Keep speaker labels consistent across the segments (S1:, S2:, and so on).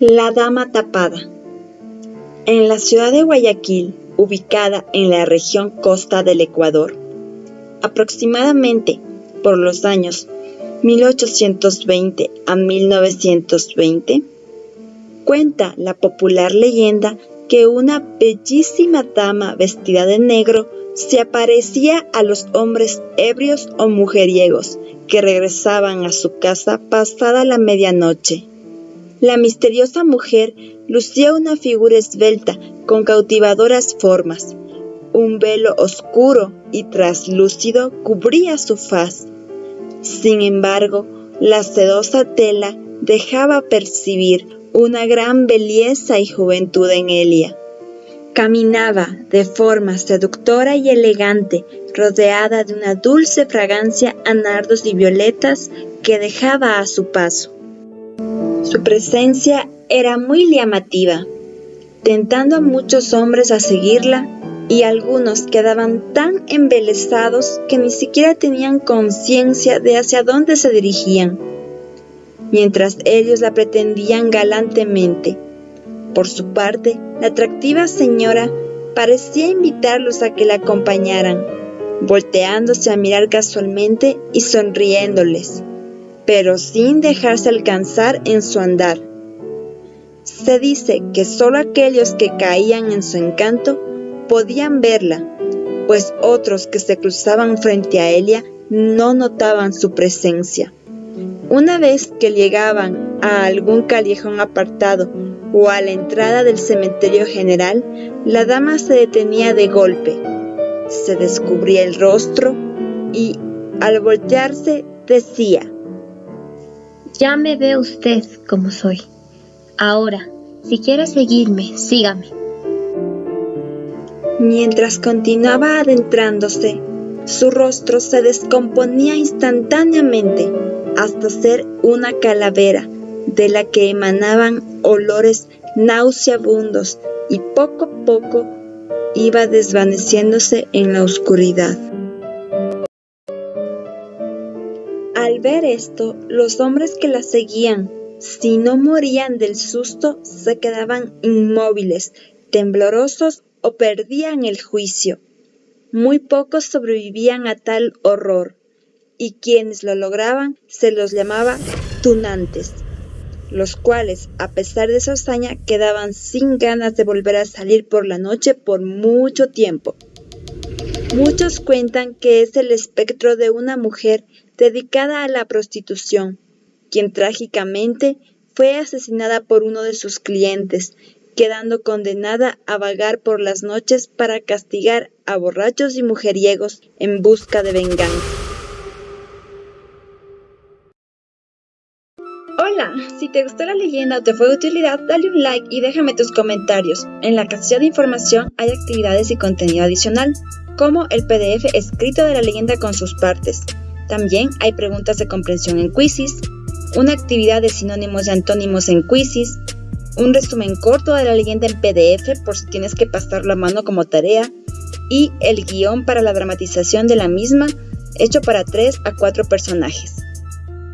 S1: La Dama Tapada En la ciudad de Guayaquil, ubicada en la región costa del Ecuador, aproximadamente por los años 1820 a 1920, cuenta la popular leyenda que una bellísima dama vestida de negro se aparecía a los hombres ebrios o mujeriegos que regresaban a su casa pasada la medianoche. La misteriosa mujer lucía una figura esbelta con cautivadoras formas. Un velo oscuro y traslúcido cubría su faz. Sin embargo, la sedosa tela dejaba percibir una gran belleza y juventud en Elia. Caminaba de forma seductora y elegante, rodeada de una dulce fragancia a nardos y violetas que dejaba a su paso. Su presencia era muy llamativa, tentando a muchos hombres a seguirla y algunos quedaban tan embelesados que ni siquiera tenían conciencia de hacia dónde se dirigían, mientras ellos la pretendían galantemente. Por su parte, la atractiva señora parecía invitarlos a que la acompañaran, volteándose a mirar casualmente y sonriéndoles pero sin dejarse alcanzar en su andar. Se dice que solo aquellos que caían en su encanto podían verla, pues otros que se cruzaban frente a ella no notaban su presencia. Una vez que llegaban a algún callejón apartado o a la entrada del cementerio general, la dama se detenía de golpe, se descubría el rostro y, al voltearse, decía,
S2: ya me ve usted como soy. Ahora, si quiere seguirme, sígame.
S1: Mientras continuaba adentrándose, su rostro se descomponía instantáneamente hasta ser una calavera de la que emanaban olores nauseabundos y poco a poco iba desvaneciéndose en la oscuridad. Al ver esto, los hombres que la seguían, si no morían del susto, se quedaban inmóviles, temblorosos o perdían el juicio. Muy pocos sobrevivían a tal horror, y quienes lo lograban se los llamaba tunantes, los cuales, a pesar de su hazaña, quedaban sin ganas de volver a salir por la noche por mucho tiempo. Muchos cuentan que es el espectro de una mujer dedicada a la prostitución, quien trágicamente fue asesinada por uno de sus clientes, quedando condenada a vagar por las noches para castigar a borrachos y mujeriegos en busca de venganza. Si te gustó la leyenda o te fue de utilidad, dale un like y déjame tus comentarios. En la casilla de información hay actividades y contenido adicional, como el PDF escrito de la leyenda con sus partes. También hay preguntas de comprensión en Quizzes, una actividad de sinónimos y antónimos en Quizzes, un resumen corto de la leyenda en PDF por si tienes que pasarlo a mano como tarea, y el guion para la dramatización de la misma hecho para 3 a 4 personajes.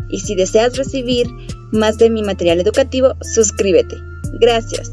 S1: Y si deseas recibir más de mi material educativo, suscríbete. Gracias.